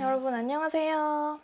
여러분 안녕하세요.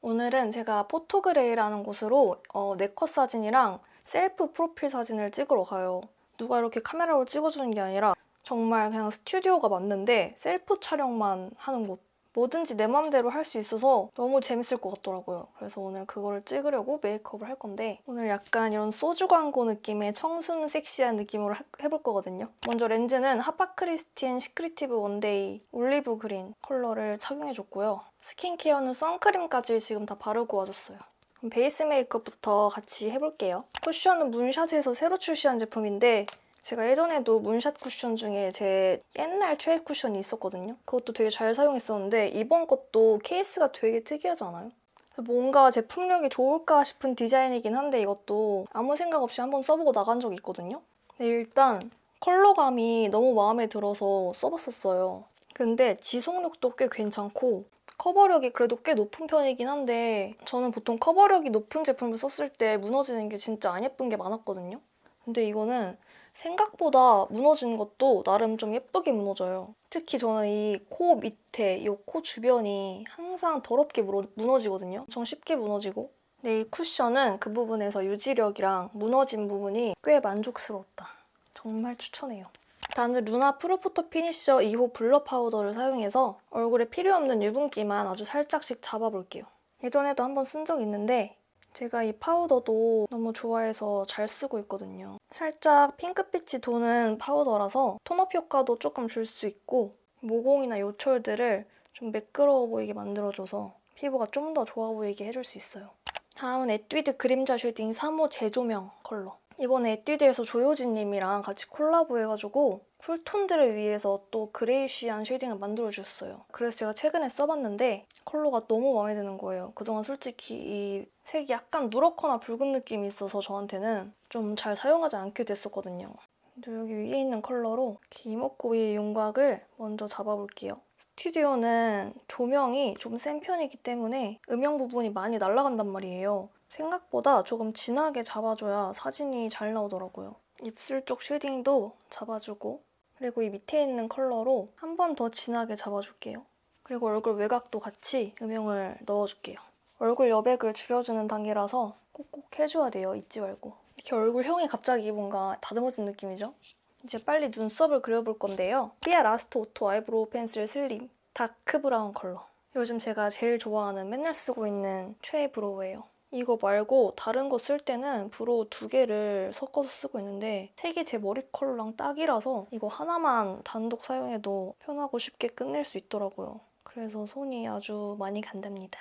오늘은 제가 Photogray라는 곳으로 어, 네컷 사진이랑 셀프 프로필 사진을 찍으러 가요. 누가 이렇게 카메라로 찍어주는 게 아니라 정말 그냥 스튜디오가 맞는데 셀프 촬영만 하는 곳. 뭐든지 내 맘대로 할 수 있어서 너무 재밌을 것 같더라고요. 그래서 오늘 그거를 찍으려고 메이크업을 할 건데 오늘 약간 이런 소주 광고 느낌의 청순 섹시한 느낌으로 하- 해볼 거거든요. 먼저 렌즈는 Hapa Kristin Secretive one day olive green 컬러를 착용해줬고요. 스킨케어는 선크림까지 지금 다 바르고 와줬어요. 그럼 베이스 메이크업부터 같이 해볼게요. 쿠션은 문샷에서 새로 출시한 제품인데 제가 예전에도 문샷 쿠션 중에 제 옛날 최애 쿠션이 있었거든요. 그것도 되게 잘 사용했었는데 이번 것도 케이스가 되게 특이하지 않아요? 뭔가 제품력이 좋을까 싶은 디자인이긴 한데 이것도 아무 생각 없이 한번 써보고 나간 적이 있거든요. 근데 일단 컬러감이 너무 마음에 들어서 써봤었어요. 근데 지속력도 꽤 괜찮고 커버력이 그래도 꽤 높은 편이긴 한데 저는 보통 커버력이 높은 제품을 썼을 때 무너지는 게 진짜 안 예쁜 게 많았거든요. 근데 이거는 생각보다 무너지는 것도 나름 좀 예쁘게 무너져요. 특히 저는 이 코 밑에, 이 코 주변이 항상 더럽게 무너, 무너지거든요. 엄청 쉽게 무너지고. 근데 이 쿠션은 그 부분에서 유지력이랑 무너진 부분이 꽤 만족스러웠다. 정말 추천해요. 다음은 루나 Pro Photo Finisher 2호 blur 파우더를 사용해서 얼굴에 필요 없는 유분기만 아주 살짝씩 잡아볼게요. 예전에도 한번 쓴 적 있는데 제가 이 파우더도 너무 좋아해서 잘 쓰고 있거든요. 살짝 핑크빛이 도는 파우더라서 tone-up 효과도 조금 줄 수 있고 모공이나 요철들을 좀 매끄러워 보이게 만들어줘서 피부가 좀 더 좋아 보이게 해줄 수 있어요. 다음은 에뛰드 그림자 shading 3호 재조명 컬러. 이번에 에뛰드에서 조효진님이랑 같이 콜라보해가지고 cool tone들을 위해서 또 greyish한 shading을 만들어주셨어요. 그래서 제가 최근에 써봤는데 컬러가 너무 마음에 드는 거예요. 그동안 솔직히 이 색이 약간 누렇거나 붉은 느낌이 있어서 저한테는 좀 잘 사용하지 않게 됐었거든요. 여기 위에 있는 컬러로 이렇게 이목구 위의 윤곽을 먼저 잡아볼게요. 스튜디오는 조명이 좀 센 편이기 때문에 음영 부분이 많이 날아간단 말이에요. 생각보다 조금 진하게 잡아줘야 사진이 잘 나오더라고요. 입술 쪽 쉐딩도 잡아주고 그리고 이 밑에 있는 컬러로 한 번 더 진하게 잡아줄게요. 그리고 얼굴 외곽도 같이 음영을 넣어줄게요. 얼굴 여백을 줄여주는 단계라서 꼭꼭 해줘야 돼요. 잊지 말고. 이렇게 얼굴형이 갑자기 뭔가 다듬어진 느낌이죠? 이제 빨리 눈썹을 그려볼 건데요. 삐아 Last Auto Eyebrow Pencil Slim dark brown 컬러. 요즘 제가 제일 좋아하는 맨날 쓰고 있는 최애 brow예요. 이거 말고 다른 거 쓸 때는 brow 두 개를 섞어서 쓰고 있는데 색이 제 머리 컬러랑 딱이라서 이거 하나만 단독 사용해도 편하고 쉽게 끝낼 수 있더라고요. 그래서 손이 아주 많이 간답니다.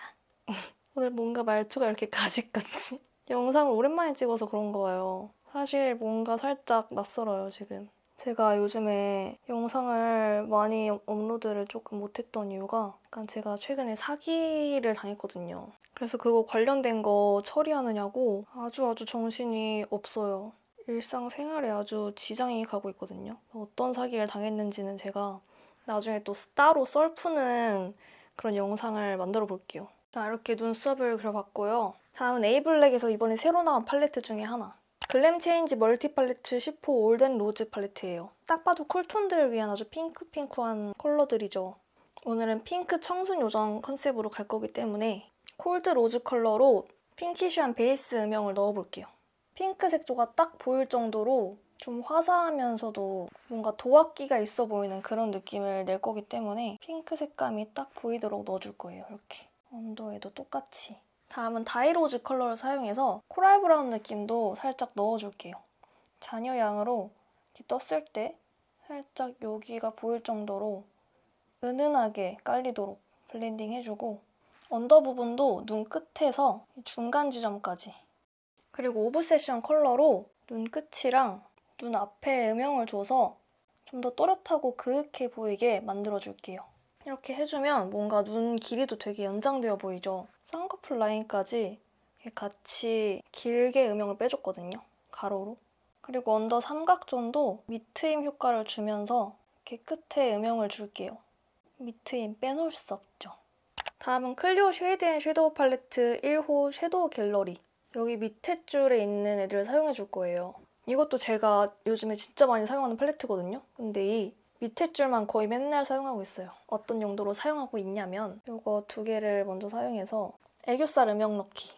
오늘 뭔가 말투가 이렇게 가식같이? 영상을 오랜만에 찍어서 그런가 봐요. 사실 뭔가 살짝 낯설어요, 지금. 제가 요즘에 영상을 많이 업로드를 조금 못했던 이유가 약간 제가 최근에 사기를 당했거든요. 그래서 그거 관련된 거 처리하느냐고 아주 아주 정신이 없어요. 일상생활에 아주 지장이 가고 있거든요. 어떤 사기를 당했는지는 제가 나중에 또 따로 썰 푸는 그런 영상을 만들어 볼게요. 자, 이렇게 눈썹을 그려봤고요. 다음은 에이블랙에서 이번에 새로 나온 팔레트 중에 하나. Glam Change Multi 팔레트 10호 Olden Rose 팔레트예요. 딱 봐도 cool tone들을 위한 아주 핑크핑크한 컬러들이죠. 오늘은 핑크 청순 요정 컨셉으로 갈 거기 때문에 Cold Rose 컬러로 pinkish한 베이스 음영을 넣어볼게요. 핑크 색 조가 딱 보일 정도로 좀 화사하면서도 뭔가 도화기가 있어 보이는 그런 느낌을 낼 거기 때문에 핑크 색감이 딱 보이도록 넣어줄 거예요. 이렇게. 언더에도 똑같이. 다음은 Dry Rose 컬러를 사용해서 코랄 브라운 느낌도 살짝 넣어줄게요. 잔여 양으로 떴을 때 살짝 여기가 보일 정도로 은은하게 깔리도록 블렌딩 해주고 언더 부분도 눈 끝에서 중간 지점까지 그리고 Obsession 컬러로 눈 끝이랑 눈 앞에 음영을 줘서 좀 더 또렷하고 그윽해 보이게 만들어줄게요. 이렇게 해주면 뭔가 눈 길이도 되게 연장되어 보이죠? 쌍꺼풀 라인까지 같이 길게 음영을 빼줬거든요. 가로로. 그리고 언더 삼각존도 밑트임 효과를 주면서 이렇게 끝에 음영을 줄게요. 밑트임 빼놓을 수 없죠. 다음은 클리오 Shade and Shadow 팔레트 1호 Shadow Gallery. 여기 밑에 줄에 있는 애들을 사용해 줄 거예요. 이것도 제가 요즘에 진짜 많이 사용하는 팔레트거든요. 근데 이 밑에 줄만 거의 맨날 사용하고 있어요. 어떤 용도로 사용하고 있냐면 이거 두 개를 먼저 사용해서 애교살 음영 넣기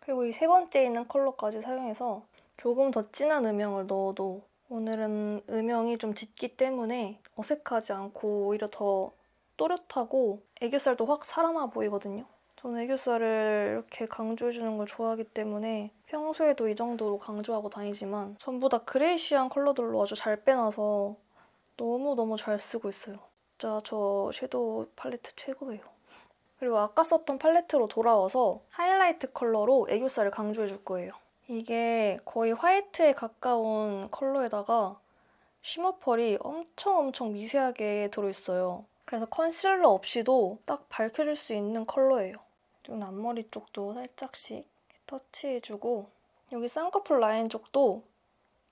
그리고 이 세 번째 있는 컬러까지 사용해서 조금 더 진한 음영을 넣어도 오늘은 음영이 좀 짙기 때문에 어색하지 않고 오히려 더 또렷하고 애교살도 확 살아나 보이거든요. 저는 애교살을 이렇게 강조해주는 걸 좋아하기 때문에 평소에도 이 정도로 강조하고 다니지만 전부 다 그레이시한 컬러들로 아주 잘 빼놔서 너무너무 잘 쓰고 있어요. 진짜 저 섀도우 팔레트 최고예요. 그리고 아까 썼던 팔레트로 돌아와서 하이라이트 컬러로 애교살을 강조해 줄 거예요. 이게 거의 화이트에 가까운 컬러에다가 shimmer 펄이 엄청 엄청 미세하게 들어있어요. 그래서 컨실러 없이도 딱 밝혀줄 수 있는 컬러예요. 눈 앞머리 쪽도 살짝씩 터치해주고 여기 쌍꺼풀 라인 쪽도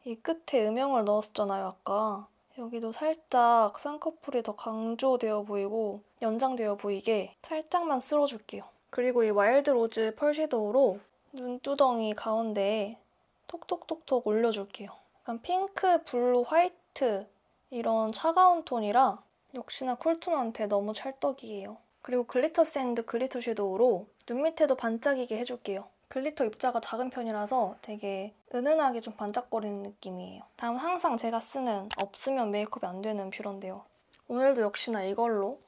이 끝에 음영을 넣었잖아요, 아까. 여기도 살짝 쌍꺼풀이 더 강조되어 보이고 연장되어 보이게 살짝만 쓸어줄게요. 그리고 이 Wild Rose 펄 섀도우로 눈두덩이 가운데에 톡톡톡톡 올려줄게요. 약간 핑크, 블루, 화이트 이런 차가운 톤이라 역시나 cool tone한테 너무 찰떡이에요. 그리고 Glitter Sand glitter 섀도우로 눈 밑에도 반짝이게 해줄게요. glitter 입자가 작은 편이라서 되게 은은하게 좀 반짝거리는 느낌이에요. 다음 항상 제가 쓰는 없으면 메이크업이 안 되는 뷰러인데요. 오늘도 역시나 이걸로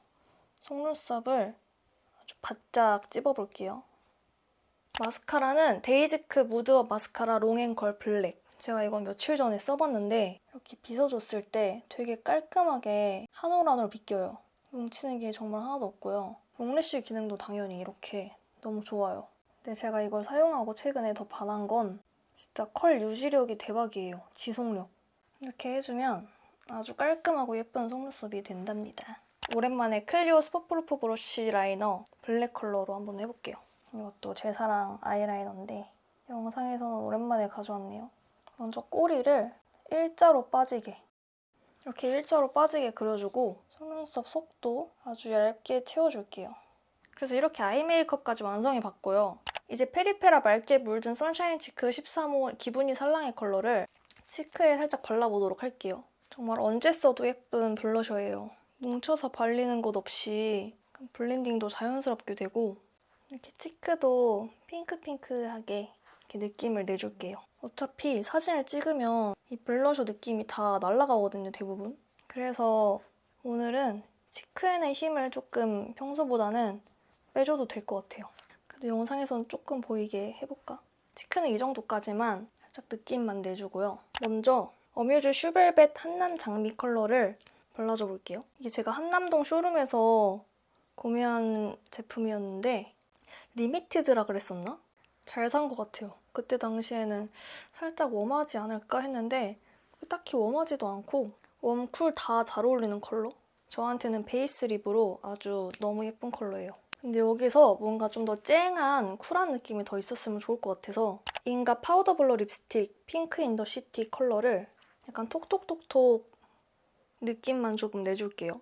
속눈썹을 아주 바짝 찝어볼게요. 마스카라는 데이지크 Mood Up 마스카라 Long and Curl black. 제가 이건 며칠 전에 써봤는데 이렇게 빗어줬을 때 되게 깔끔하게 한 올 한올 빗겨요. 뭉치는 게 정말 하나도 없고요. long lash 기능도 당연히 이렇게 너무 좋아요. 근데 제가 이걸 사용하고 최근에 더 반한 건 진짜 curl 유지력이 대박이에요. 지속력. 이렇게 해주면 아주 깔끔하고 예쁜 속눈썹이 된답니다. 오랜만에 클리오 슈퍼프루프 브러쉬 라이너 블랙 컬러로 한번 해볼게요. 이것도 제 사랑 아이라이너인데 영상에서는 오랜만에 가져왔네요. 먼저 꼬리를 일자로 빠지게 이렇게 일자로 빠지게 그려주고 속눈썹 속도 아주 얇게 채워줄게요. 그래서 이렇게 eye 메이크업까지 완성해 봤고요. 이제 페리페라 맑게 물든 선샤인 치크 13호 기분이 살랑의 컬러를 치크에 살짝 발라보도록 할게요. 정말 언제 써도 예쁜 블러셔예요. 뭉쳐서 발리는 것 없이 블렌딩도 자연스럽게 되고 이렇게 치크도 핑크핑크하게 이렇게 느낌을 내줄게요. 어차피 사진을 찍으면 이 블러셔 느낌이 다 날아가거든요, 대부분. 그래서 오늘은 치크엔의 힘을 조금 평소보다는 빼줘도 될 것 같아요. 그래도 영상에서는 조금 보이게 해볼까? cheek는 이 정도까지만 살짝 느낌만 내주고요. 먼저 어뮤즈 듀벨벳 한남 장미 컬러를 발라줘 볼게요. 이게 제가 한남동 쇼룸에서 구매한 제품이었는데 limited라 그랬었나? 잘 산 것 같아요. 그때 당시에는 살짝 warm하지 않을까 했는데 딱히 warm하지도 않고 warm, cool 다 잘 어울리는 컬러? 저한테는 base lip으로 아주 너무 예쁜 컬러예요. 근데 여기서 뭔가 좀 더 쨍한 쿨한 느낌이 더 있었으면 좋을 것 같아서 인가 파우더 블러 립스틱 Pink In The City 컬러를 약간 톡톡톡톡 느낌만 조금 내줄게요.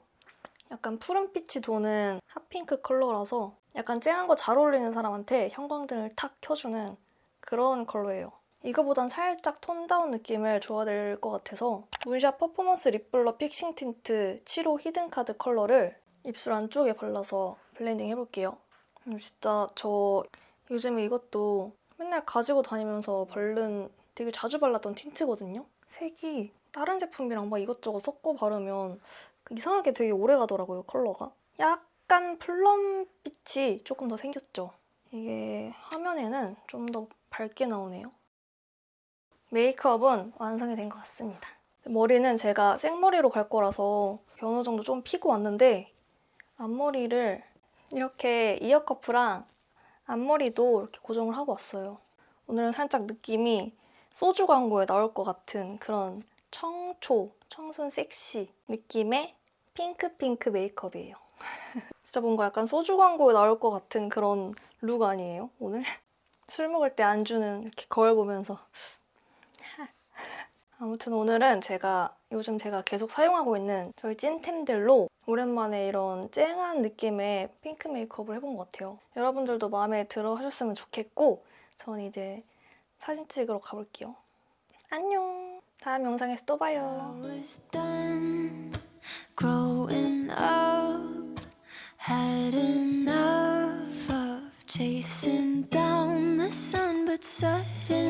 약간 푸른빛이 도는 핫핑크 컬러라서 약간 쨍한 거 잘 어울리는 사람한테 형광등을 탁 켜주는 그런 컬러예요. 이거보단 살짝 tone down 느낌을 줘야 될 것 같아서 문샷 퍼포먼스 립블러 픽싱 틴트 7호 히든카드 컬러를 입술 안쪽에 발라서 blending 해볼게요. 음, 진짜 저 요즘에 이것도 맨날 가지고 다니면서 바른 되게 자주 발랐던 틴트거든요. 색이 다른 제품이랑 막 이것저것 섞어 바르면 이상하게 되게 오래 가더라고요, 컬러가. 약간 plum빛이 조금 더 생겼죠. 이게 화면에는 좀 더 밝게 나오네요. 메이크업은 완성이 된 것 같습니다. 머리는 제가 생머리로 갈 거라서 어느 정도 좀 피고 왔는데 앞머리를 이렇게 이어커프랑 앞머리도 이렇게 고정을 하고 왔어요. 오늘은 살짝 느낌이 소주 광고에 나올 것 같은 그런 청초, 청순 섹시 느낌의 핑크핑크 메이크업이에요. 진짜 뭔가 약간 소주 광고에 나올 것 같은 그런 룩 아니에요, 오늘? 술 먹을 때 안주는 이렇게 거울 보면서 아무튼 오늘은 제가 요즘 제가 계속 사용하고 있는 저희 찐템들로 오랜만에 이런 쨍한 느낌의 핑크 메이크업을 해본 것 같아요. 여러분들도 마음에 들어 하셨으면 좋겠고 전 이제 사진 찍으러 가볼게요. 안녕! 다음 영상에서 또 봐요. Had enough of chasing down the sun, but suddenly